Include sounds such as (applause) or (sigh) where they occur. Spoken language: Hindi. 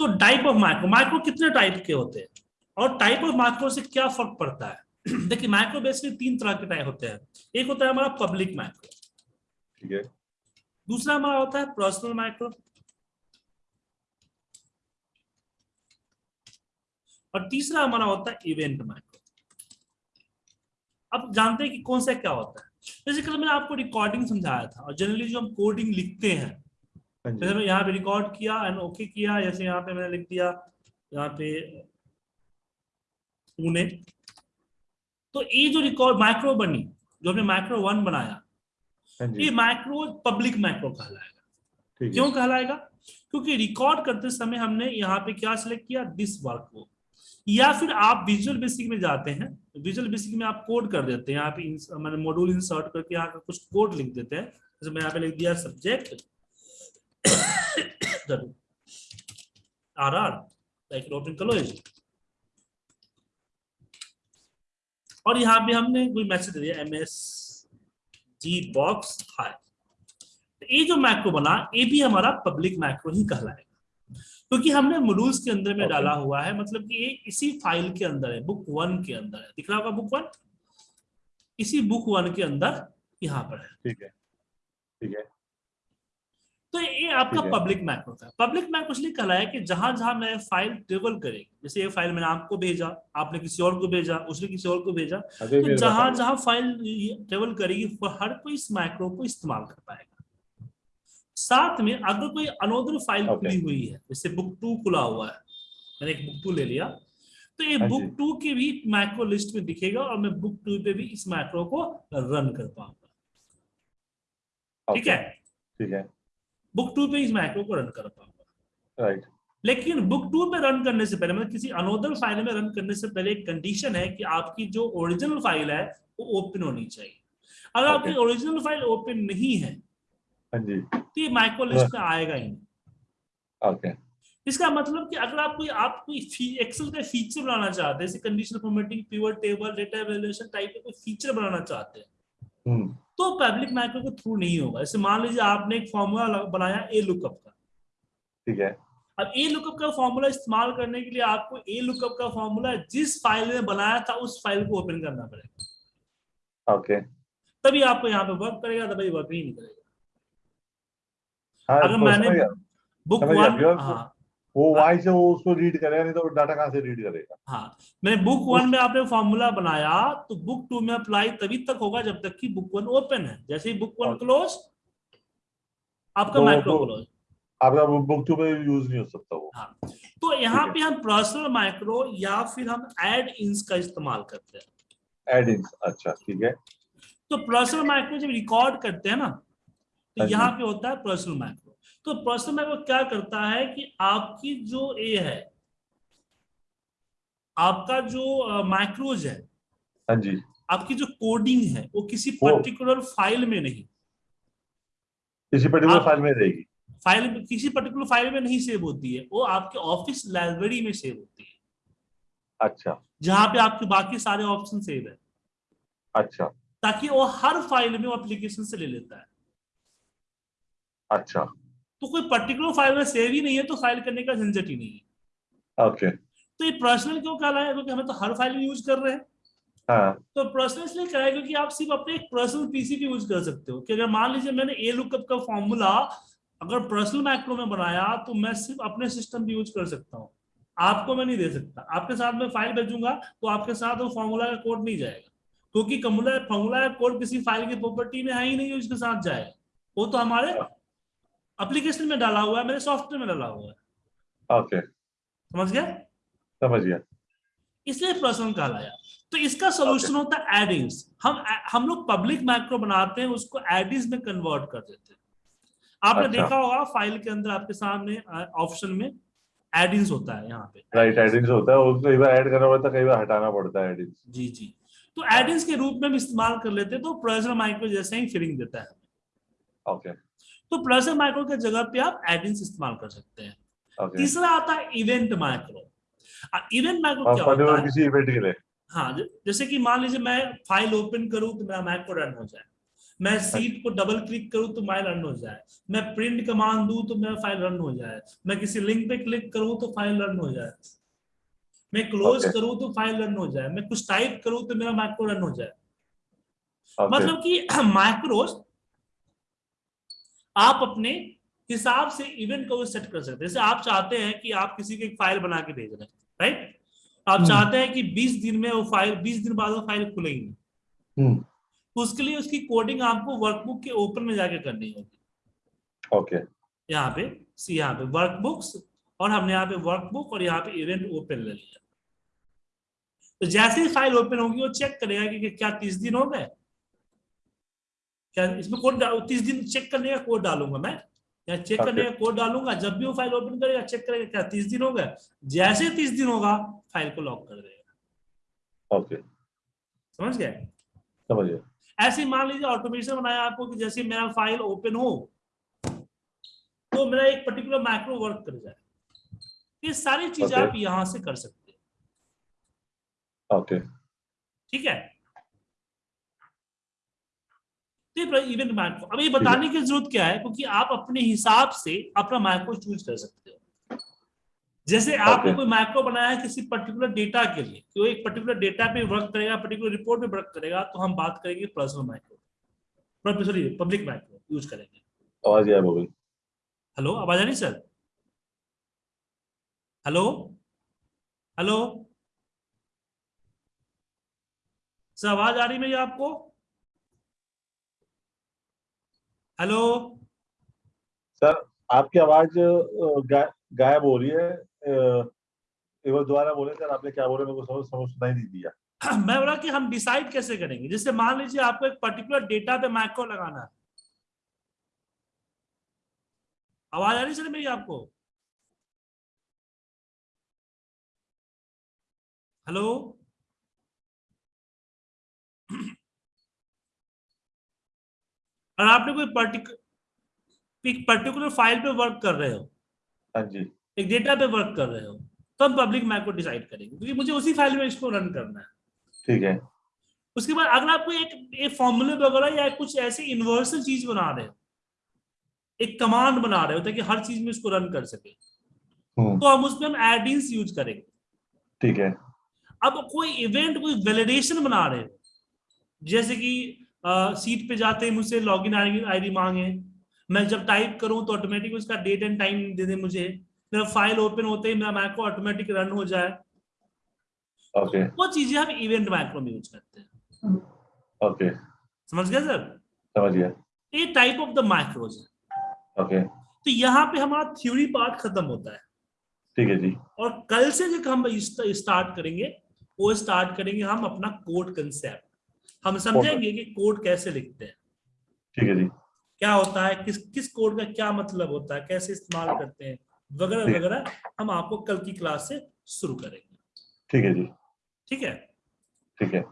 तो टाइप ऑफ़ माइक्रो माइक्रो कितने टाइप के होते हैं? और टाइप ऑफ़ माइक्रो से क्या फ़र्क पड़ता है? (clears throat) देखिए माइक्रो बेसिकली तीन तरह के टाइप होते हैं। एक होता है हमारा पब्लिक माइक्रो ठीक है। दूसरा हमारा होता है पर्सनल माइक्रो और तीसरा हमारा होता है इवेंट माइक्रो अब जानते हैं कि कौन सा क्या होता है। जैसे कल मैंने आपको रिकॉर्डिंग समझाया था और जनरली जो हम कोडिंग लिखते हैं जैसे मैं यहाँ पे रिकॉर्ड किया एंड ओके किया जैसे यहाँ पे मैंने लिख दिया यहाँ पे पुणे। तो ये जो रिकॉर्ड माइक्रो बनी जो हमने माइक्रो वन बनाया हाँ ये माइक्रो पब्लिक माइक्रो कहलाएगा। क्यों कहलाएगा? क्योंकि रिकॉर्ड करते समय हमने यहाँ पे क्या सिलेक्ट किया? दिस वर्क को या फिर आप विजुअल बेसिक में जाते हैं विजुअल बेसिक में आप कोड कर देते हैं यहाँ पे मैंने मॉड्यूल इंसर्ट करके यहाँ कुछ कोड लिख देते हैं। जैसे मैं यहाँ पे लिख दिया subject R R like open college और यहाँ पे हमने कोई मैसेज दे दिया M S G box hi तो ये जो मैक्रो बना ये भी हमारा पब्लिक मैक्रो ही कहलाएगा। क्योंकि तो हमने मॉड्यूल्स के अंदर में Okay. डाला हुआ है मतलब कि ये इसी फ़ाइल के अंदर है बुक वन के अंदर है। दिख रहा होगा बुक वन इसी बुक वन के अंदर यहाँ पर है। ठीक है। ठीक है। तो ये आपका है। पब्लिक मैक्रो था पब्लिक मैक्रो इसलिए कहलाया कि जहाँ जहाँ मैं फ़ाइल ट्रेवल करेगी जैसे ये फ़ाइल मैंने आपको भेजा आपने किसी और को भेजा उसने किसी और को भेजा तो जहाँ जहाँ फ़ाइल ट्रेवल करेगी हर कोई इस मैक्रो को इस्तेमाल कर पाएगा। साथ में अगर कोई अनोदर फ़ाइल Okay. खुली हुई है जैसे बुक टू खुला हुआ है मैंने एक बुक टू ले लिया तो ये हाँ बुक टू के भी मैक्रो लिस्ट में दिखेगा और मैं बुक टू पे भी इस मैक्रो को रन कर पाऊँगा। ठीक है? ठीक है। बुक टू पे इस मैक्रो को रन कर पाऊँगा। राइट लेकिन बुक टू पे रन करने से पहले मतलब किसी अनोदर फ़ाइल में रन करने से पहले एक कंडीशन है कि आपकी जो ओरिजिनल फ़ाइल है वो ओपन होनी चाहिए। अगर Okay. आपकी ओरिजिनल फ़ाइल ओपन नहीं है हाँ जी। तो ये माइक्रो लिस्ट में आएगा ही नहीं। ओके इसका मतलब कि अगर आप कोई आप कोई एक्सेल का फीचर बनाना चाहते हैं जैसे conditional formatting pivot table data evaluation type का कोई फीचर बनाना चाहते हैं तो पब्लिक माइक्रो के थ्रू नहीं होगा। जैसे मान लीजिए आपने एक फॉर्मूला बनाया ए लुकअप का। ठीक है। अब ए लुकअप का फॉर्मूला इस्तेमाल करने के लिए आपको ए लुकअप का फॉर्मूला जिस फ़ाइल में बनाया था उस फ़ाइल को ओपन करना पड़ेगा। ओके तभी आपको यहाँ पे वर्क करेगा तभी वर्क ही नहीं करेगा। हाँ अगर तो मैंने बुक वन हाँ। वो वहीं से वो उसको रीड करेगा नहीं तो डाटा कहाँ से रीड करेगा? हाँ मैंने बुक वन में आपने फॉर्मूला बनाया तो बुक टू में अप्लाई तभी तक होगा जब तक कि बुक वन ओपन है। जैसे ही बुक वन क्लोज आपका तो माइक्रो क्लोज आपका बुक टू में यूज़ नहीं हो सकता वो। हाँ तो यहाँ पे हम पर्सनल माइक्रो या फिर हम एड इंस का इस्तेमाल करते हैं। एड इन अच्छा ठीक है। तो पर्सनल माइक्रो जब रिकॉर्ड करते हैं ना तो हाँ यहाँ पे होता है पर्सनल माइक्रो तो पर्सनल माइक्रो क्या करता है कि आपकी जो ए है आपका जो माइक्रोज है हाँ जी। आपकी जो कोडिंग है वो किसी पर्टिकुलर फ़ाइल में नहीं। किसी पर्टिकुलर फ़ाइल में रहेगी। फ़ाइल किसी पर्टिकुलर फ़ाइल में नहीं सेव होती है वो आपके ऑफ़िस लाइब्रेरी में सेव होती है। अच्छा। जहाँ पे आपके बाकी सारे ऑप्शन सेव है। अच्छा। ताकि वो हर फ़ाइल में वो एप्लीकेशन से ले लेता है। अच्छा। तो कोई पर्टिकुलर फ़ाइल में सेव ही नहीं है तो फ़ाइल करने का झंझट ही नहीं है। ओके तो ये पर्सनल क्यों कहलाया क्योंकि हमें तो हर फ़ाइल यूज़ कर रहे हैं। हाँ। तो पर्सनल इसलिए कहा है क्योंकि आप सिर्फ़ अपने एक पर्सनल पीसी पे यूज़ कर सकते हो। कि अगर मान लीजिए मैंने ए लुकअप का फॉर्मूला अगर पर्सनल मैक्रो में बनाया तो मैं सिर्फ़ अपने सिस्टम पे यूज़ कर सकता हूँ। आपको मैं नहीं दे सकता। आपके साथ में फ़ाइल भेजूँगा तो आपके साथ वो फॉर्मूला का कोड नहीं जाएगा। क्योंकि फॉर्मूला का कोड किसी फ़ाइल की प्रॉपर्टी में है ही नहीं उसके साथ जाएगा। वो तो हमारे एप्लीकेशन में डाला हुआ है मेरे सॉफ्टवेयर में डाला हुआ है। ओके समझ गया? समझ गया। इसलिए पर्सनल कहलाया तो इसका सोल्यूशन होता है एडिंग्स हम हम लोग पब्लिक मैक्रो बनाते हैं उसको एडिंग्स में कन्वर्ट कर देते हैं। आपने अच्छा। देखा होगा फ़ाइल के अंदर आपके सामने ऑप्शन में एडिंग्स होता है यहाँ पे। राइट एडिंग्स होता है उसको कई बार ऐड करना पड़ता है कई बार हटाना पड़ता है एडिंग्स जी जी। तो एडिंग्स के रूप में हम इस्तेमाल कर लेते हैं तो पर्सनल माइक्रो जैसे ही फीलिंग देता है। ओके तो पर्सनल माइक्रो के जगह पे आप एडिंग्स इस्तेमाल कर सकते हैं। ओके तीसरा आता है इवेंट माइक्रो इवेंट माइक्रो क्या होता है? किसी इवेंट के लिए? हाँ जैसे कि मान लीजिए मैं फ़ाइल ओपन करूँ तो मेरा मैक्रो रन हो जाए। मैं सीट को डबल क्लिक करूँ तो फ़ाइल रन हो जाए। मैं प्रिंट कमांड दूँ तो मेरा फ़ाइल रन हो जाए। मैं किसी लिंक पे क्लिक करूँ तो फ़ाइल रन हो जाए। मैं क्लोज Okay. करूँ तो फ़ाइल रन हो जाए। मैं कुछ टाइप करूँ तो मेरा माइक्रो रन हो जाए। ओके मतलब कि (clears throat) मैक्रोस आप अपने हिसाब से इवेंट को सेट कर सकते हैं। जैसे आप चाहते हैं कि आप किसी की एक फ़ाइल बना के भेज रहे हैं राइट आप हम्म। चाहते हैं कि 20 दिन में वो फ़ाइल 20 दिन बाद वो फ़ाइल खुलेगी। हम्म। तो उसके लिए उसकी कोडिंग आपको वर्कबुक के ओपन में जाके करनी होगी। ओके यहाँ पे सी यहाँ पे वर्कबुक्स और हमने यहाँ पे वर्कबुक और यहाँ पे इवेंट ओपन ले लिया। तो जैसे ही फ़ाइल ओपन होगी वो चेक करेगा कि क्या तीस दिन हो गए। क्या इसमें कोड तीस दिन चेक करने का कोड डालूँगा मैं। या चेक करने का कोड डालूँगा जब भी वो फ़ाइल ओपन करेगा चेक करेगा क्या तीस दिन हो गए? जैसे तीस दिन होगा फ़ाइल को लॉक कर देगा। ओके समझ गए? समझ गया। ऐसे मान लीजिए ऑटोमेशन बनाया आपको कि जैसे मेरा फ़ाइल ओपन हो तो मेरा एक पर्टिकुलर मैक्रो वर्क कर जाए। ये सारी चीज़ Okay. आप यहाँ से कर सकते हैं। Okay okay. ठीक है? इवेंट मैक्रो अब ये बताने की ज़रूरत क्या है? क्योंकि आप अपने हिसाब से अपना मैक्रो चूज़ कर सकते हो। जैसे आपने Okay. कोई मैक्रो बनाया है किसी पर्टिकुलर डेटा के लिए कि वो एक पर्टिकुलर डेटा पे वर्क करेगा पर्टिकुलर रिपोर्ट पे वर्क करेगा तो हम बात करेंगे personal micro sorry public macro use करेंगे। आवाज़ गायब हो गई हेलो आवाज़ आ रही सर? हेलो? हेलो? सर आवाज़ आ रही मेरी आपको? हेलो। सर आपकी आवाज़ गा, गायब हो रही है। एक दोबारा बोले सर आपने क्या बोले? मेरे को समझ समझ सुनाई नहीं दिया। (clears throat) मैं बोला कि हम डिसाइड कैसे करेंगे? जैसे मान लीजिए आपको एक पर्टिकुलर डेटा पे मैक्रो लगाना है। आवाज़ आ रही सर मेरी आपको? हेलो। और आपने कोई पर्टिकुलर एक पर्टिकुलर फ़ाइल पे वर्क कर रहे हो? हाँ जी। एक डेटा पे वर्क कर रहे हो? तो हम पब्लिक मैक को डिसाइड करेंगे क्योंकि मुझे उसी फ़ाइल में इसको रन करना है। ठीक है। उसके बाद अगर आपको एक एक फॉर्मूले वगैरह या कुछ ऐसे यूनिवर्सल चीज़ बना रहे हो एक कमांड बना रहे हो ताकि हर चीज़ में इसको रन कर सके हम्म। तो हम उसमें हम एडिंस यूज़ करेंगे। ठीक है। अब कोई इवेंट कोई वैलिडेशन बना रहे हो जैसे कि सीट पे जाते ही मुझसे लॉगिन आईडी मांगे। मैं जब टाइप करूँ तो ऑटोमेटिक उसका डेट एंड टाइम दे दे मुझे। मेरा फ़ाइल ओपन होते ही मेरा मैक्रो ऑटोमेटिक रन हो जाए। ओके वो चीज़ें हम इवेंट मैक्रो में यूज़ करते हैं। ओके समझ गए सर समझ गया। ये टाइप ऑफ़ द मैक्रोज है। ओके तो यहाँ पे हमारा थ्योरी पार्ट खत्म होता है। ठीक है जी। और कल से जो हम स्टार्ट करेंगे वो स्टार्ट करेंगे हम अपना कोड कंसेप्ट हम समझेंगे कि कोड कैसे लिखते हैं। ठीक है जी। क्या होता है किस किस कोड का क्या मतलब होता है कैसे इस्तेमाल करते हैं वगैरह वगैरह हम आपको कल की क्लास से शुरू करेंगे। ठीक है जी। ठीक है? ठीक है।